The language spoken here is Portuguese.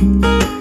Música